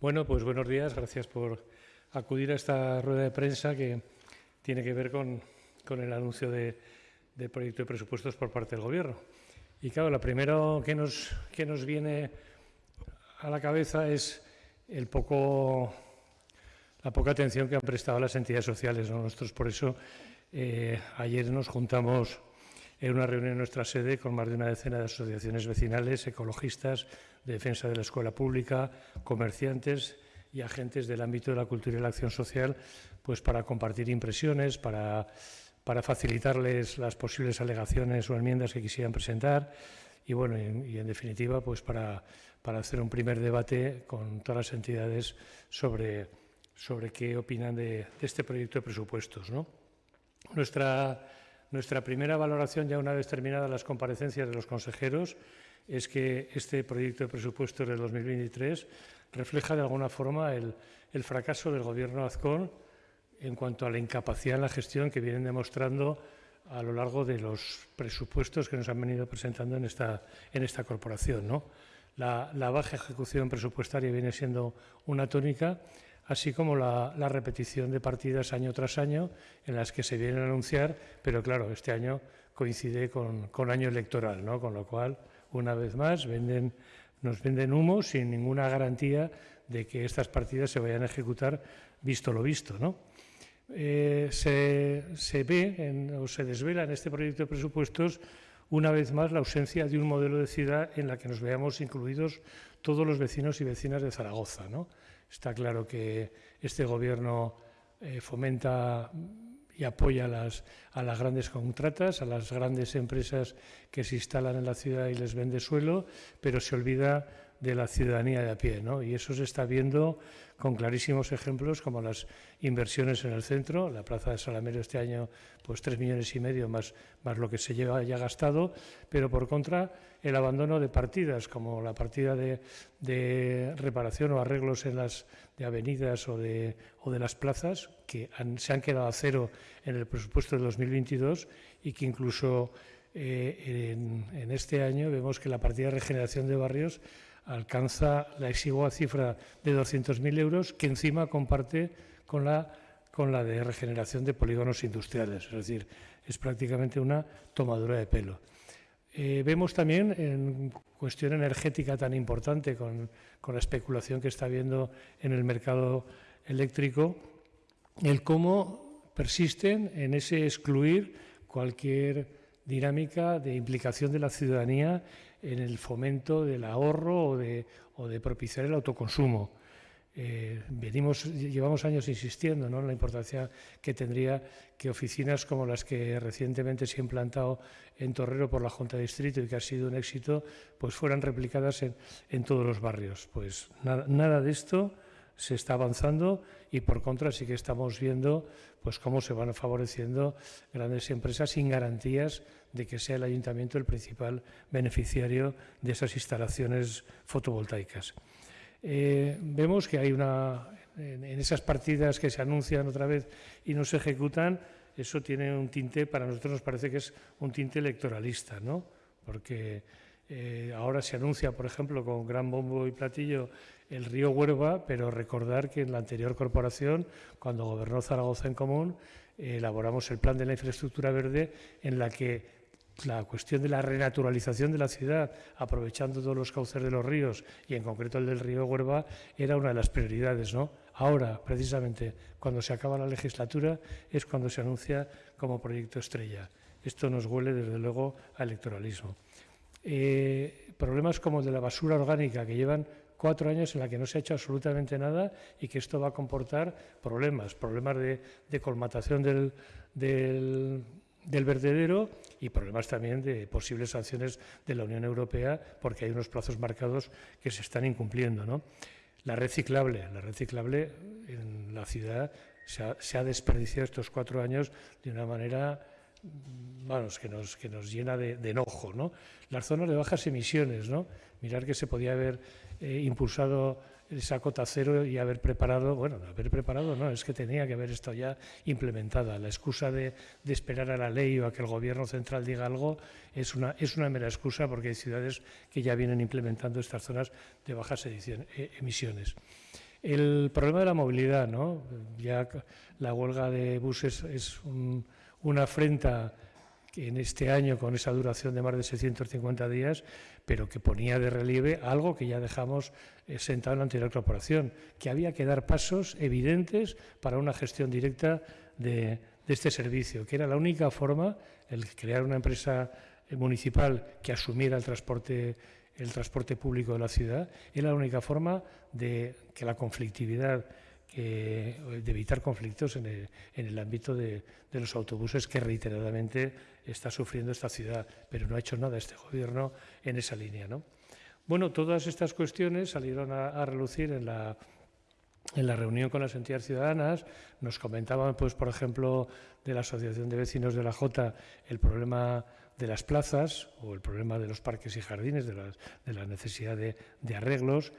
Bueno, pues buenos días. Gracias por acudir a esta rueda de prensa que tiene que ver con, el anuncio de, proyecto de presupuestos por parte del Gobierno. Y claro, lo primero que nos, que nos viene a la cabeza es el poco, la poca atención que han prestado las entidades sociales. Nosotros por eso eh, ayer nos juntamos en una reunión en nuestra sede con más de una decena de asociaciones vecinales, ecologistas, de defensa de la escuela pública, comerciantes y agentes del ámbito de la cultura y la acción social, pues para compartir impresiones, para, para facilitarles las posibles alegaciones o enmiendas que quisieran presentar y bueno, y, en definitiva, pues para, para, hacer un primer debate con todas las entidades sobre, sobre qué opinan de, de este proyecto de presupuestos. ¿no? Nuestra nuestra primera valoración, ya una vez terminadas las comparecencias de los consejeros, es que este proyecto de presupuestos del 2023 refleja de alguna forma el, fracaso del Gobierno Azcón en cuanto a la incapacidad en la gestión que vienen demostrando a lo largo de los presupuestos que nos han venido presentando en esta, corporación. ¿no? La baja ejecución presupuestaria viene siendo una tónica así como la, repetición de partidas año tras año en las que se vienen a anunciar, pero claro, este año coincide con, año electoral, ¿no? con lo cual, una vez más, nos venden humo sin ninguna garantía de que estas partidas se vayan a ejecutar visto lo visto. ¿no? Eh, se, ve o se desvela en este proyecto de presupuestos una vez más la ausencia de un modelo de ciudad en la que nos veamos incluidos todos los vecinos y vecinas de Zaragoza. ¿no? Está claro que este Gobierno eh, fomenta y apoya a las, a las grandes contratas, a las grandes empresas que se instalan en la ciudad y les vende suelo, pero se olvida de la ciudadanía de a pie. ¿no? Y eso se está viendo con clarísimos ejemplos como las inversiones en el centro. La Plaza de Salamero este año, pues tres millones y medio más, lo que se lleva ya gastado, pero por contra el abandono de partidas como la partida de, reparación o arreglos en las de avenidas o de, o de las plazas que se han quedado a cero en el presupuesto de 2022 y que incluso eh, en, este año vemos que la partida de regeneración de barrios alcanza la exigua cifra de 200.000 euros que encima comparte con la, con la de regeneración de polígonos industriales. Es decir, es prácticamente una tomadura de pelo. Eh, vemos también en cuestión energética tan importante con, con, la especulación que está habiendo en el mercado eléctrico, el cómo persisten en ese excluir cualquier dinámica de implicación de la ciudadanía en el fomento del ahorro o de, o de propiciar el autoconsumo. Eh, venimos, llevamos años insistiendo ¿no? en la importancia que tendría que oficinas como las que recientemente se han implantado en Torrero por la Junta de Distrito y que ha sido un éxito, pues fueran replicadas en, en todos los barrios. Pues nada, nada de esto se está avanzando y por contra sí que estamos viendo pues cómo se van favoreciendo grandes empresas sin garantías de que sea el ayuntamiento el principal beneficiario de esas instalaciones fotovoltaicas. Eh, vemos que hay una en, esas partidas que se anuncian otra vez y no se ejecutan, eso tiene un tinte, para nosotros nos parece que es un tinte electoralista, ¿no? Porque eh, ahora se anuncia, por ejemplo, con gran bombo y platillo el río Huerva, pero recordar que en la anterior corporación, cuando gobernó Zaragoza en Común, elaboramos el plan de la infraestructura verde en la que la cuestión de la renaturalización de la ciudad, aprovechando todos los cauces de los ríos y en concreto el del río Huerva, era una de las prioridades. ¿no? Ahora, precisamente, cuando se acaba la legislatura, es cuando se anuncia como proyecto estrella. Esto nos huele, desde luego, a electoralismo. Eh, problemas como el de la basura orgánica, que llevan cuatro años en la que no se ha hecho absolutamente nada y que esto va a comportar problemas, problemas de, colmatación del, del, vertedero y problemas también de posibles sanciones de la Unión Europea porque hay unos plazos marcados que se están incumpliendo. ¿no? La reciclable, la reciclable en la ciudad se ha, se ha desperdiciado estos cuatro años de una manera vamos, que nos, que nos llena de, enojo, ¿no? Las zonas de bajas emisiones, ¿no? Mirar que se podía haber eh, impulsado esa cota cero y haber preparado, bueno, haber preparado no, es que tenía que haber esto ya implementada. La excusa de, esperar a la ley o a que el gobierno central diga algo es una, es una mera excusa porque hay ciudades que ya vienen implementando estas zonas de bajas eh, emisiones. El problema de la movilidad, ¿no? Ya la huelga de buses es una afrenta en este año con esa duración de más de 650 días, pero que ponía de relieve algo que ya dejamos eh, sentado en la anterior corporación, que había que dar pasos evidentes para una gestión directa de, este servicio, que era la única forma, el crear una empresa eh, municipal que asumiera el transporte el transporte público de la ciudad, era la única forma de que la conflictividad de evitar conflictos en el, ámbito de, los autobuses que reiteradamente está sufriendo esta ciudad, pero no ha hecho nada este gobierno en esa línea. ¿no? Bueno, todas estas cuestiones salieron a, relucir en la, en la reunión con las entidades ciudadanas. Nos comentaban, pues, por ejemplo, de la Asociación de Vecinos de la Jota, el problema de las plazas o el problema de los parques y jardines, de, la necesidad de, de arreglos.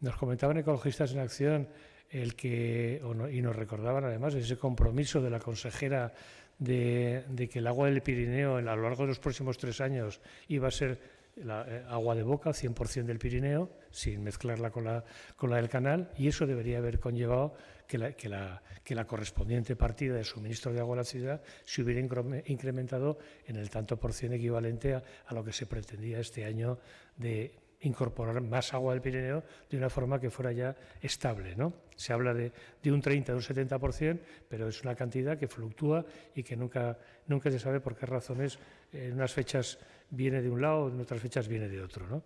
Nos comentaban ecologistas en acción el que, y nos recordaban además ese compromiso de la consejera de, que el agua del Pirineo a lo largo de los próximos tres años iba a ser eh, agua de boca, 100% del Pirineo, sin mezclarla con la, con la del canal, y eso debería haber conllevado que la, que, la, que la correspondiente partida de suministro de agua a la ciudad se hubiera incrementado en el tanto por cien equivalente a, a lo que se pretendía este año de incorporar más agua del Pirineo de una forma que fuera ya estable. ¿no? Se habla de, un 30, de un 70%, pero es una cantidad que fluctúa y que nunca, nunca se sabe por qué razones en unas fechas viene de un lado, en otras fechas viene de otro. ¿no?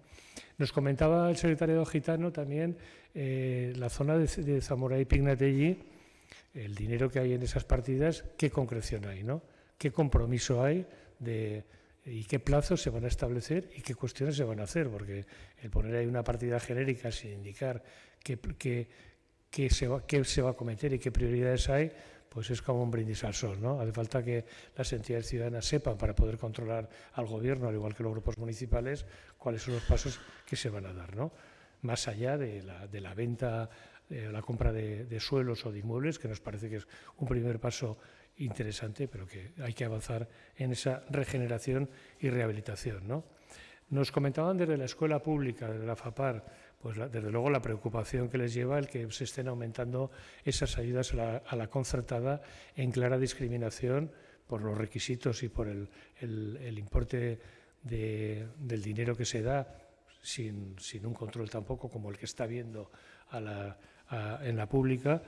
Nos comentaba el secretario gitano también eh, la zona de, de Zamora y Pignatelli, el dinero que hay en esas partidas, qué concreción hay, ¿no? qué compromiso hay de y qué plazos se van a establecer y qué cuestiones se van a hacer, porque el poner ahí una partida genérica sin indicar qué, qué, se, va, qué se va a cometer y qué prioridades hay, pues es como un brindis al sol. ¿no? Hace falta que las entidades ciudadanas sepan para poder controlar al gobierno, al igual que los grupos municipales, cuáles son los pasos que se van a dar. ¿no? Más allá de la, de la venta, de la compra de, de suelos o de inmuebles, que nos parece que es un primer paso interesante, pero que hay que avanzar en esa regeneración y rehabilitación. ¿no? Nos comentaban desde la escuela pública, desde la FAPAR, pues desde luego la preocupación que les lleva el que se estén aumentando esas ayudas a la, concertada en clara discriminación por los requisitos y por el, importe del dinero que se da, sin, un control tampoco como el que está viendo en la pública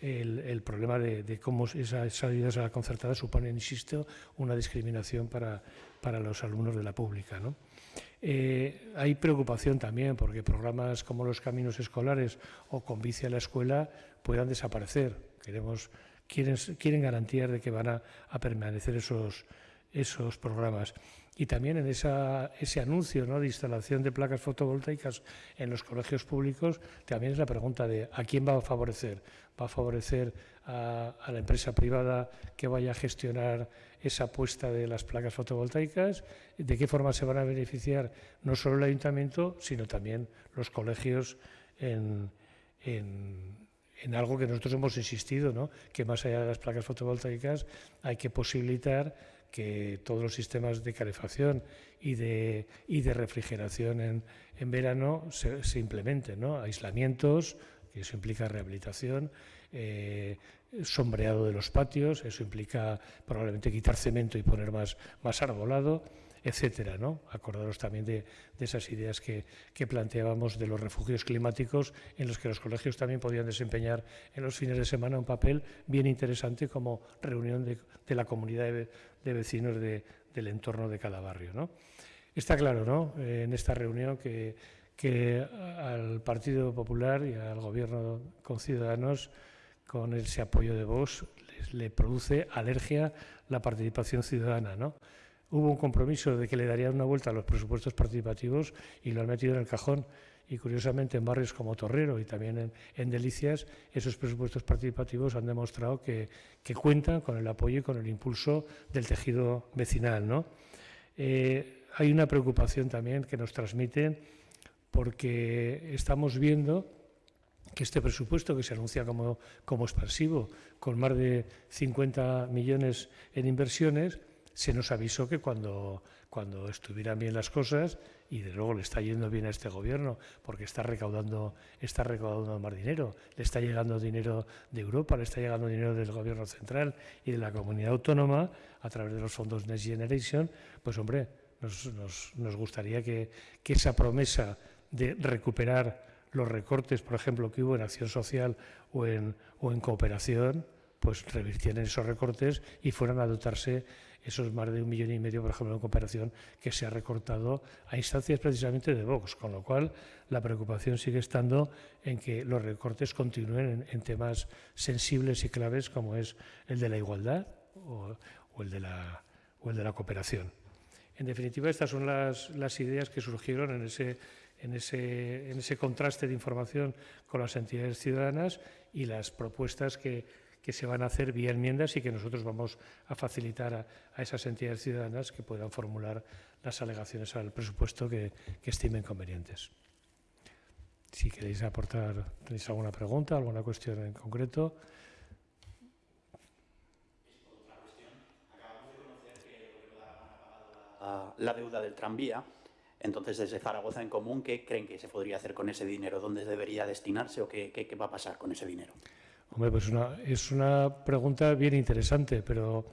el, problema de, cómo esas ayudas a la concertada suponen, insisto, una discriminación para, para los alumnos de la pública. ¿no? Eh, hay preocupación también porque programas como los caminos escolares o con bici a la escuela puedan desaparecer. Queremos, quieren, quieren garantías de que van a, a permanecer esos, esos programas. Y también en ese anuncio de instalación de placas fotovoltaicas en los colegios públicos, también es la pregunta de ¿a quién va a favorecer? ¿Va a favorecer a, la empresa privada que vaya a gestionar esa apuesta de las placas fotovoltaicas? ¿De qué forma se van a beneficiar no solo el ayuntamiento, sino también los colegios en, en algo que nosotros hemos insistido, ¿no? que más allá de las placas fotovoltaicas hay que posibilitar que todos los sistemas de calefacción y de, y de refrigeración en, en verano se, implementen, ¿no? aislamientos, que eso implica rehabilitación, eh, sombreado de los patios, eso implica probablemente quitar cemento y poner más, más arbolado, etcétera, ¿no? Acordaros también de, esas ideas que, planteábamos de los refugios climáticos, en los que los colegios también podían desempeñar en los fines de semana un papel bien interesante como reunión de, la comunidad de, vecinos del entorno de cada barrio, ¿no? Está claro, ¿no? Eh, en esta reunión que, que al Partido Popular y al Gobierno con Ciudadanos, con ese apoyo de Vox, le produce alergia la participación ciudadana, ¿no? Hubo un compromiso de que le darían una vuelta a los presupuestos participativos y lo han metido en el cajón. Y curiosamente en barrios como Torrero y también en, Delicias, esos presupuestos participativos han demostrado que, cuentan con el apoyo y con el impulso del tejido vecinal. Eh, hay una preocupación también que nos transmiten porque estamos viendo que este presupuesto que se anuncia como, como expansivo, con más de 50 millones en inversiones, se nos avisó que cuando, cuando estuvieran bien las cosas, y de luego le está yendo bien a este gobierno, porque está recaudando, está recaudando más dinero, le está llegando dinero de Europa, le está llegando dinero del gobierno central y de la comunidad autónoma a través de los fondos Next Generation, pues hombre, nos, nos, gustaría que, que esa promesa de recuperar los recortes, por ejemplo, que hubo en acción social o en, o en cooperación, pues revirtieran esos recortes y fueran a dotarse esos más de un millón y medio, por ejemplo, en cooperación, que se ha recortado a instancias precisamente de Vox, con lo cual la preocupación sigue estando en que los recortes continúen en, temas sensibles y claves como es el de la igualdad o, el, de la, o el de la cooperación. En definitiva, estas son las, las ideas que surgieron en ese, en, ese, en ese contraste de información con las entidades ciudadanas y las propuestas que que se van a hacer vía enmiendas y que nosotros vamos a facilitar a, esas entidades ciudadanas que puedan formular las alegaciones al presupuesto que, estimen convenientes. Si queréis aportar, tenéis alguna pregunta, alguna cuestión en concreto. la deuda del tranvía. Entonces, desde Zaragoza en Común, ¿qué creen que se podría hacer con ese dinero? ¿Dónde debería destinarse o qué, qué va a pasar con ese dinero? Hombre, pues una, es una pregunta bien interesante, pero,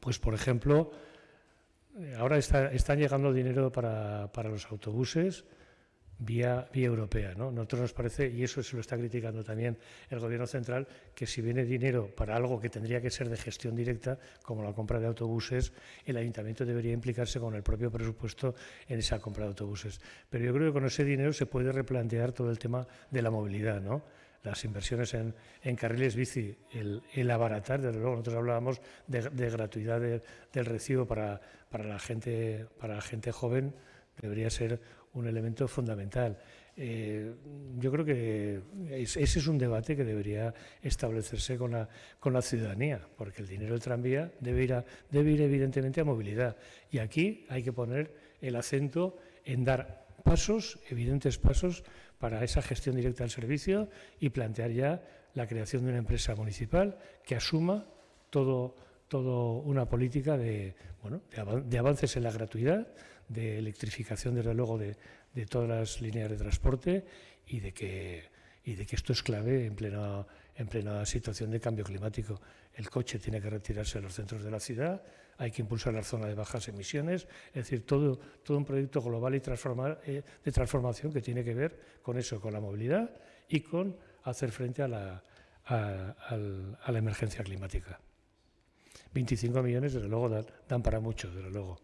pues por ejemplo, ahora está, están llegando dinero para, para los autobuses vía, vía europea. ¿no? Nosotros nos parece, y eso se lo está criticando también el Gobierno central, que si viene dinero para algo que tendría que ser de gestión directa, como la compra de autobuses, el ayuntamiento debería implicarse con el propio presupuesto en esa compra de autobuses. Pero yo creo que con ese dinero se puede replantear todo el tema de la movilidad. ¿no? Las inversiones en, carriles bici, el, abaratar, desde luego nosotros hablábamos de, gratuidad del recibo para, la gente, para la gente joven, debería ser un elemento fundamental. Eh, yo creo que ese es un debate que debería establecerse con la, con la ciudadanía, porque el dinero del tranvía debe ir, debe ir evidentemente a movilidad. Y aquí hay que poner el acento en dar pasos, evidentes pasos, para esa gestión directa del servicio y plantear ya la creación de una empresa municipal que asuma todo, todo una política de, bueno, de, avances en la gratuidad, de electrificación, desde luego, de, de, todas las líneas de transporte y de que, y de que esto es clave en plena, en plena situación de cambio climático. El coche tiene que retirarse de los centros de la ciudad, hay que impulsar la zona de bajas emisiones, es decir, todo, un proyecto global y transformar, eh, de transformación que tiene que ver con eso, con la movilidad y con hacer frente a la, a, la emergencia climática. 25 millones, desde luego, dan, dan para mucho, desde luego.